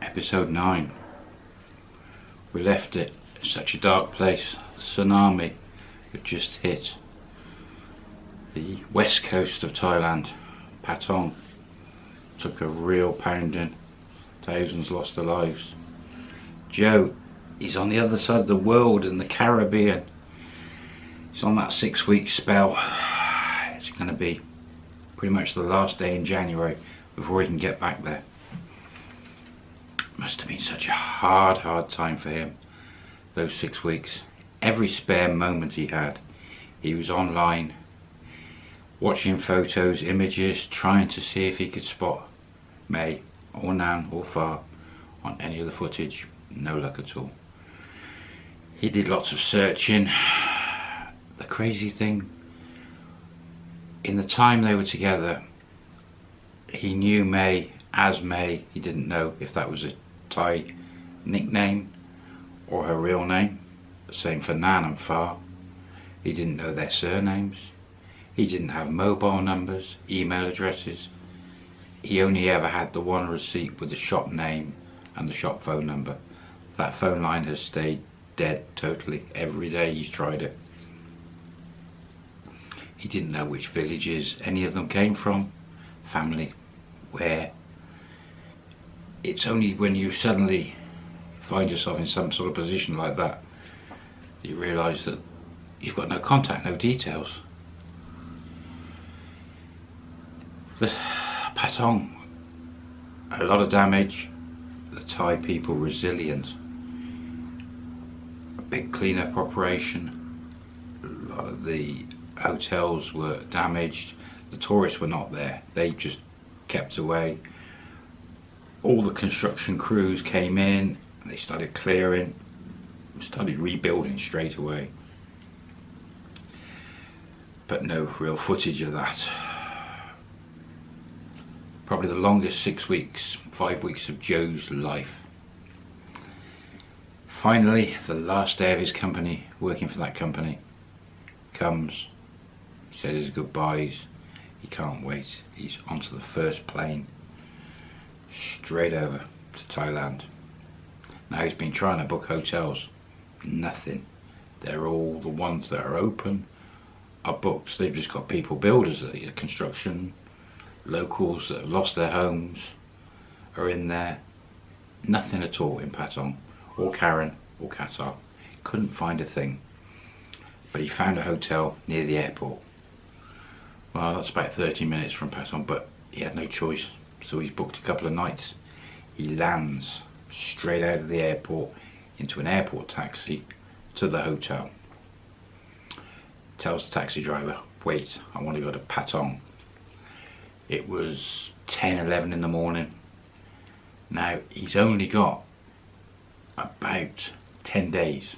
Episode 9. We left it such a dark place. Tsunami had just hit the west coast of Thailand, Patong. Took a real pounding. Thousands lost their lives. Joe, is on the other side of the world in the Caribbean. He's on that six week spell. It's going to be pretty much the last day in January before he can get back there. Must have been such a hard, hard time for him, those six weeks. Every spare moment he had, he was online, watching photos, images, trying to see if he could spot May or Nan or Far on any of the footage. No luck at all. He did lots of searching. The crazy thing in the time they were together, he knew May as May. He didn't know if that was a Thai nickname or her real name. Same for Nan and Far. He didn't know their surnames. He didn't have mobile numbers, email addresses. He only ever had the one receipt with the shop name and the shop phone number. That phone line has stayed dead totally. Every day he's tried it. He didn't know which villages any of them came from, family, where. It's only when you suddenly find yourself in some sort of position like that that you realise that you've got no contact, no details. The Patong, a lot of damage, the Thai people resilient, a big cleanup operation, a lot of the hotels were damaged, the tourists were not there, they just kept away. All the construction crews came in, they started clearing, started rebuilding straight away. But no real footage of that. Probably the longest six weeks, five weeks of Joe's life. Finally, the last day of his company, working for that company, comes says his goodbyes. He can't wait. He's onto the first plane straight over to Thailand. Now he's been trying to book hotels. Nothing. They're all the ones that are open are booked. They've just got people, builders, construction, locals that have lost their homes are in there. Nothing at all in Patong or Karon or Kata. Couldn't find a thing. But he found a hotel near the airport. Well, that's about 30 minutes from Patong, but he had no choice. So he's booked a couple of nights. He lands straight out of the airport into an airport taxi to the hotel. Tells the taxi driver, wait, I want to go to Patong. It was 10, 11 in the morning. Now, he's only got about 10 days.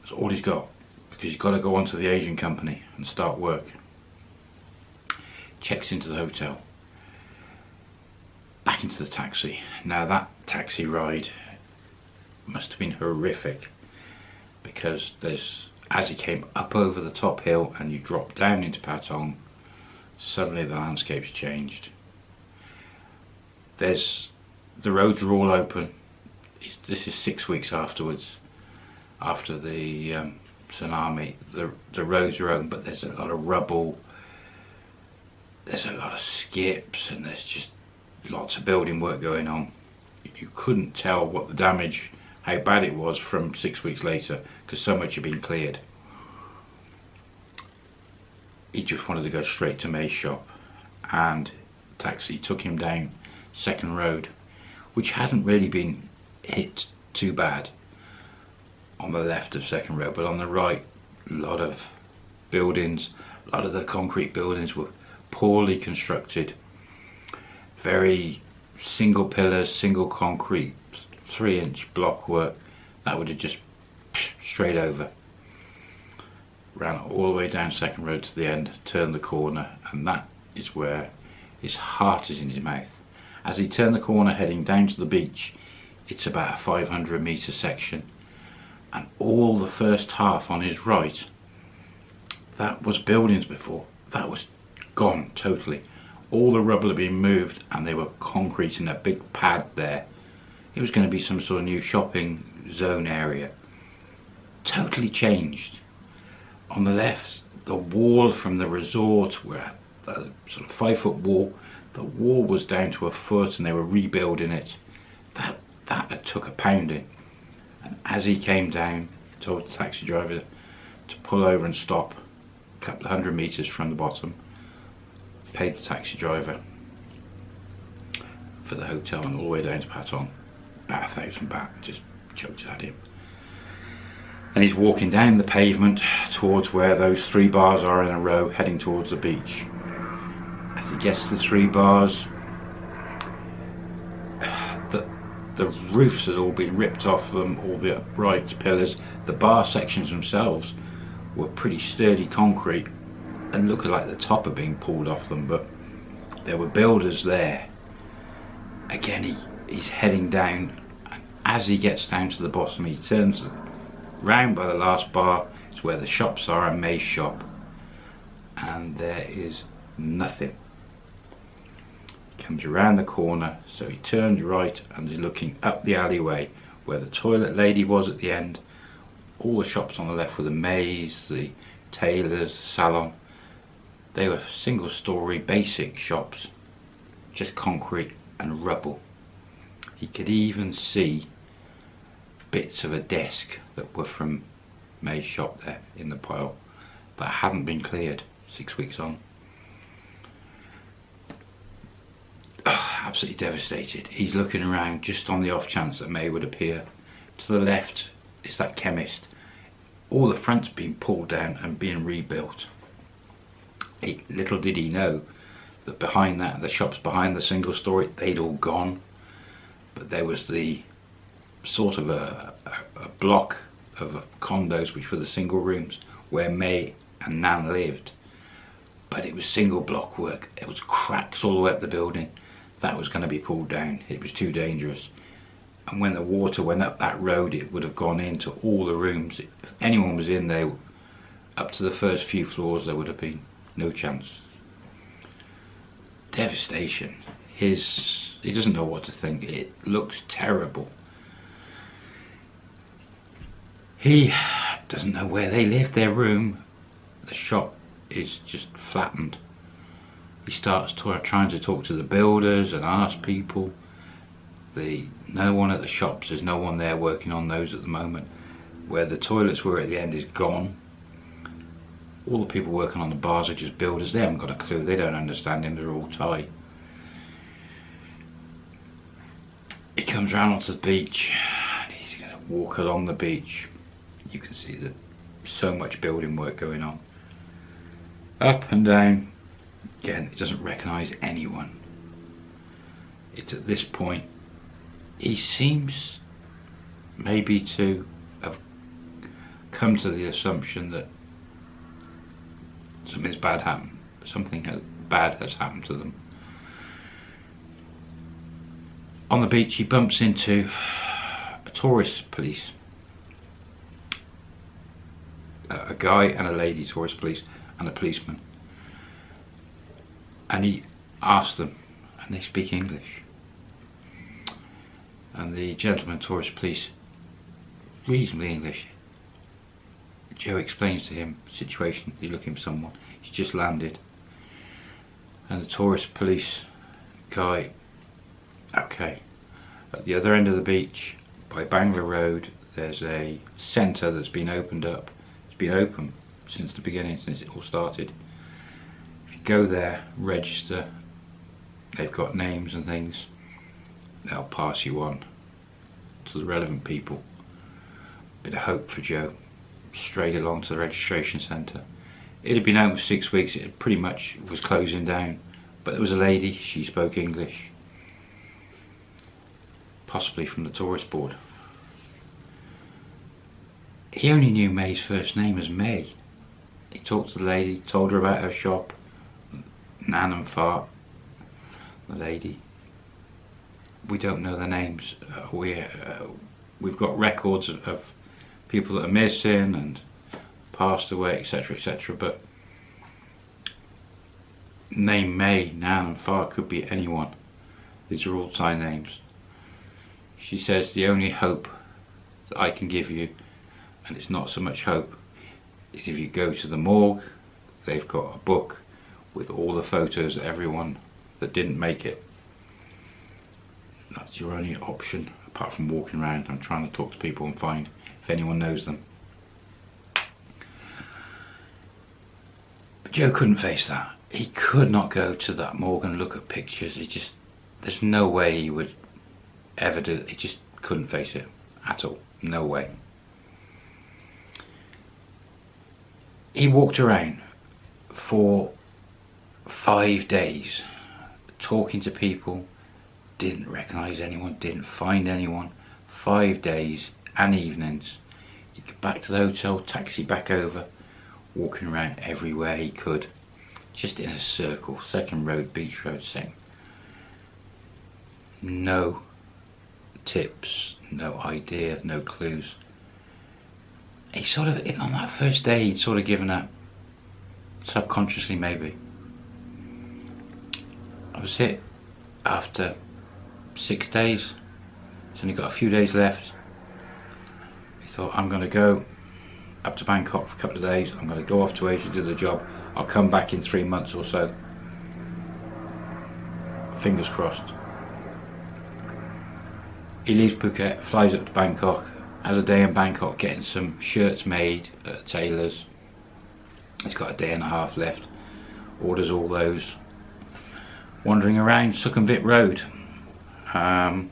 That's all he's got because he's got to go on to the Asian company and start work checks into the hotel, back into the taxi. Now that taxi ride must have been horrific because there's as he came up over the top hill and you drop down into Patong, suddenly the landscape's changed. There's the roads are all open. It's, this is six weeks afterwards, after the um, tsunami. The the roads are open, but there's a lot of rubble there's a lot of skips and there's just lots of building work going on. You couldn't tell what the damage, how bad it was from six weeks later because so much had been cleared. He just wanted to go straight to May's shop and taxi took him down second road which hadn't really been hit too bad on the left of second road but on the right a lot of buildings a lot of the concrete buildings were poorly constructed, very single pillars, single concrete, three inch block work, that would have just straight over. Ran all the way down second road to the end, turned the corner, and that is where his heart is in his mouth. As he turned the corner heading down to the beach, it's about a 500 metre section, and all the first half on his right, that was buildings before. That was gone totally. All the rubble had been moved and they were concreting a big pad there. It was going to be some sort of new shopping zone area. Totally changed. On the left, the wall from the resort, where the sort of five foot wall, the wall was down to a foot and they were rebuilding it. That that took a pounding. And as he came down, he told the taxi driver to pull over and stop a couple of hundred meters from the bottom. Paid the taxi driver for the hotel and all the way down to Patong. About a thousand baht, just chucked it at him. And he's walking down the pavement towards where those three bars are in a row, heading towards the beach. As he gets to the three bars, the, the roofs had all been ripped off them, all the uprights, pillars. The bar sections themselves were pretty sturdy concrete and looked like the top had been pulled off them, but there were builders there. Again, he, he's heading down. As he gets down to the bottom, he turns round by the last bar. It's where the shops are, a May's shop. And there is nothing. Comes around the corner, so he turns right and is looking up the alleyway where the toilet lady was at the end. All the shops on the left were the May's, the tailors, the salon. They were single story basic shops, just concrete and rubble. He could even see bits of a desk that were from May's shop there in the pile that hadn't been cleared six weeks on. Absolutely devastated. He's looking around just on the off chance that May would appear. To the left is that chemist. All the front's been pulled down and being rebuilt. Little did he know that behind that, the shops behind the single story, they'd all gone. But there was the sort of a, a, a block of condos which were the single rooms where May and Nan lived. But it was single block work. It was cracks all the way up the building. That was going to be pulled down. It was too dangerous. And when the water went up that road, it would have gone into all the rooms. If anyone was in there, up to the first few floors, there would have been no chance. Devastation. His, he doesn't know what to think. It looks terrible. He doesn't know where they live, their room. The shop is just flattened. He starts trying to talk to the builders and ask people. The No one at the shops, there's no one there working on those at the moment. Where the toilets were at the end is gone. All the people working on the bars are just builders. They haven't got a clue. They don't understand him. They're all Thai. He comes round onto the beach. And he's going to walk along the beach. You can see that so much building work going on. Up and down. Again, it doesn't recognise anyone. It's at this point. He seems maybe to have come to the assumption that something's bad happened. Something bad has happened to them. On the beach, he bumps into a tourist police. A guy and a lady tourist police and a policeman. And he asks them, and they speak English. And the gentleman tourist police, reasonably English, Joe explains to him the situation, he's looking for someone, he's just landed. And the tourist police guy, okay. At the other end of the beach, by Bangla Road, there's a centre that's been opened up. It's been open since the beginning, since it all started. If you go there, register, they've got names and things, they'll pass you on to the relevant people. Bit of hope for Joe straight along to the registration centre. It had been open for six weeks, it pretty much was closing down. But there was a lady, she spoke English. Possibly from the tourist board. He only knew May's first name as May. He talked to the lady, told her about her shop, Nan and Far, the lady. We don't know their names. Uh, we, uh, we've got records of, of people that are missing and passed away, etc., etc. But name May, Nan and Far could be anyone. These are all Thai names. She says the only hope that I can give you, and it's not so much hope, is if you go to the morgue, they've got a book with all the photos of everyone that didn't make it. That's your only option, apart from walking around and trying to talk to people and find if anyone knows them. But Joe couldn't face that. He could not go to that morgue and look at pictures. He just, there's no way he would ever do it. He just couldn't face it at all. No way. He walked around for five days talking to people, didn't recognise anyone, didn't find anyone. Five days and evenings. He'd get back to the hotel, taxi back over, walking around everywhere he could. Just in a circle, second road, beach road, thing No tips, no idea, no clues. He sort of, on that first day, he'd sort of given up, subconsciously maybe. I was hit after six days. It's only got a few days left. He thought, I'm going to go up to Bangkok for a couple of days. I'm going to go off to Asia, to do the job. I'll come back in three months or so. Fingers crossed. He leaves Phuket, flies up to Bangkok, has a day in Bangkok getting some shirts made at tailors. He's got a day and a half left. Orders all those. Wandering around Sukhumvit Road. Um,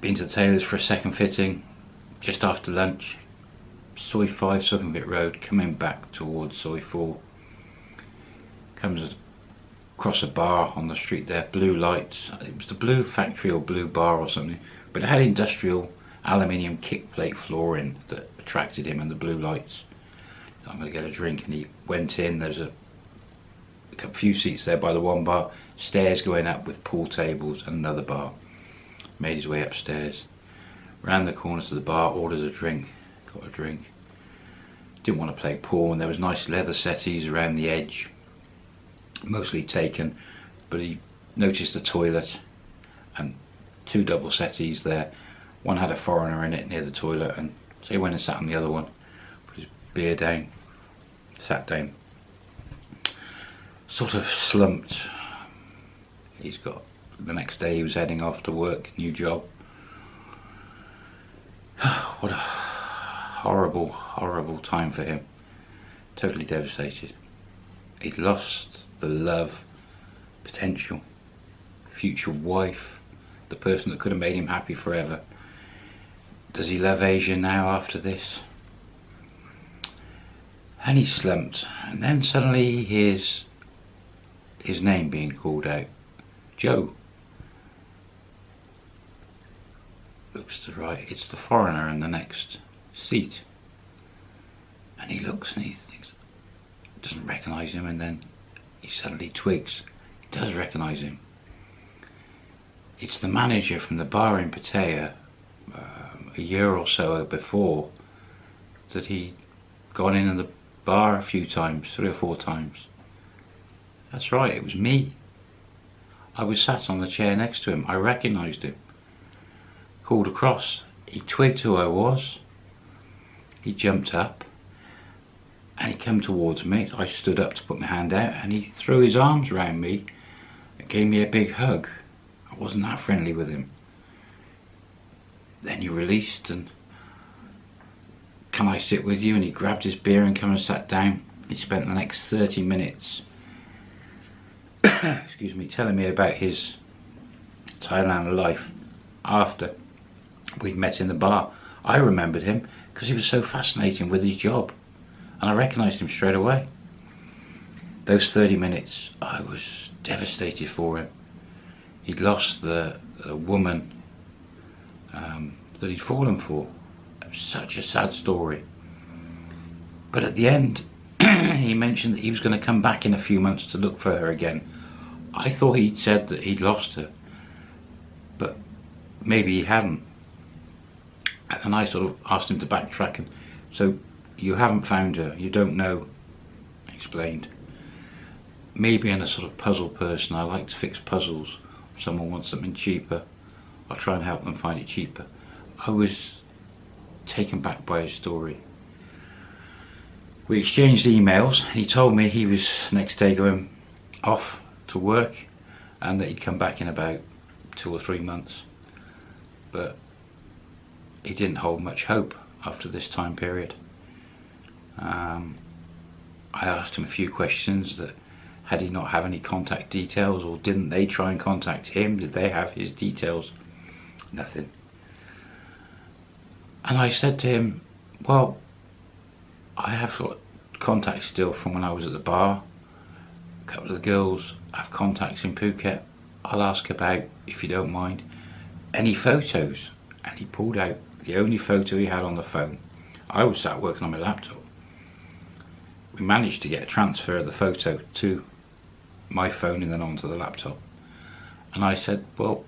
been to the tailors for a second fitting just after lunch. Soi 5 Sukhumvit Road coming back towards Soi 4. Comes across a bar on the street there, blue lights. It was the blue factory or blue bar or something, but it had industrial aluminium kick plate flooring that attracted him and the blue lights. I'm going to get a drink and he went in, there's a, a few seats there by the one bar, stairs going up with pool tables and another bar. Made his way upstairs, ran the corner to the bar, ordered a drink, got a drink. Didn't want to play pool and there was nice leather settees around the edge. Mostly taken but he noticed the toilet and two double settees there. One had a foreigner in it near the toilet and so he went and sat on the other one. Put his beer down. Sat down. Sort of slumped he's got the next day he was heading off to work new job what a horrible horrible time for him totally devastated he'd lost the love, potential, future wife, the person that could have made him happy forever. Does he love Asia now after this? And he slumped, and then suddenly he hears his name being called out. Joe. Looks to the right, it's the foreigner in the next seat. And he looks and he thinks, doesn't recognise him, and then he suddenly twigs. He does recognise him. It's the manager from the bar in Pattaya um, a year or so before that he'd gone in the bar a few times, three or four times. That's right, it was me. I was sat on the chair next to him. I recognised him. Called across. He twigged who I was. He jumped up and he came towards me. I stood up to put my hand out and he threw his arms around me and gave me a big hug. I wasn't that friendly with him. Then he released and can I sit with you? And he grabbed his beer and came and sat down. He spent the next 30 minutes excuse me, telling me about his Thailand life after we'd met in the bar. I remembered him because he was so fascinating with his job and I recognised him straight away. Those 30 minutes, I was devastated for him. He'd lost the, the woman um, that he'd fallen for. Such a sad story. But at the end, he mentioned that he was going to come back in a few months to look for her again. I thought he'd said that he'd lost her, but maybe he hadn't. And I sort of asked him to backtrack and so you haven't found her, you don't know. Explained. Me being a sort of puzzle person, I like to fix puzzles. If someone wants something cheaper, I'll try and help them find it cheaper. I was taken back by his story. We exchanged emails. He told me he was next day going off to work and that he'd come back in about two or three months. But he didn't hold much hope after this time period. Um, I asked him a few questions that had he not have any contact details or didn't they try and contact him? Did they have his details? Nothing. And I said to him, well, I have got contacts still from when I was at the bar. Couple of the girls have contacts in Phuket. I'll ask about, if you don't mind, any photos. And he pulled out the only photo he had on the phone. I was sat working on my laptop. We managed to get a transfer of the photo to my phone and then onto the laptop. And I said, well,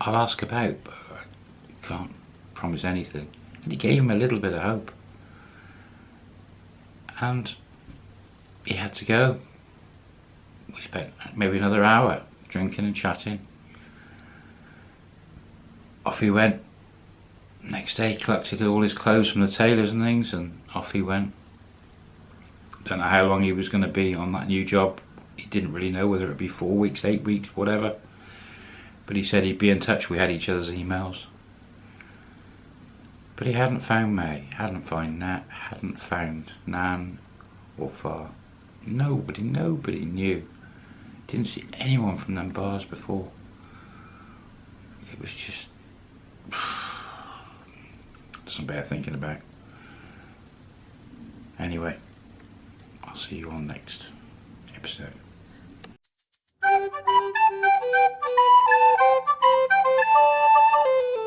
I'll ask about, but I can't promise anything. And he gave him a little bit of hope. And he had to go. We spent maybe another hour drinking and chatting. Off he went. Next day he collected all his clothes from the tailors and things and off he went. Don't know how long he was going to be on that new job. He didn't really know whether it would be four weeks, eight weeks, whatever. But he said he'd be in touch. We had each other's emails. But he hadn't found May, hadn't found Nat, hadn't found Nan or Far. Nobody, nobody knew. Didn't see anyone from them bars before. It was just... Some bad thinking about. Anyway, I'll see you on next episode. Thank you.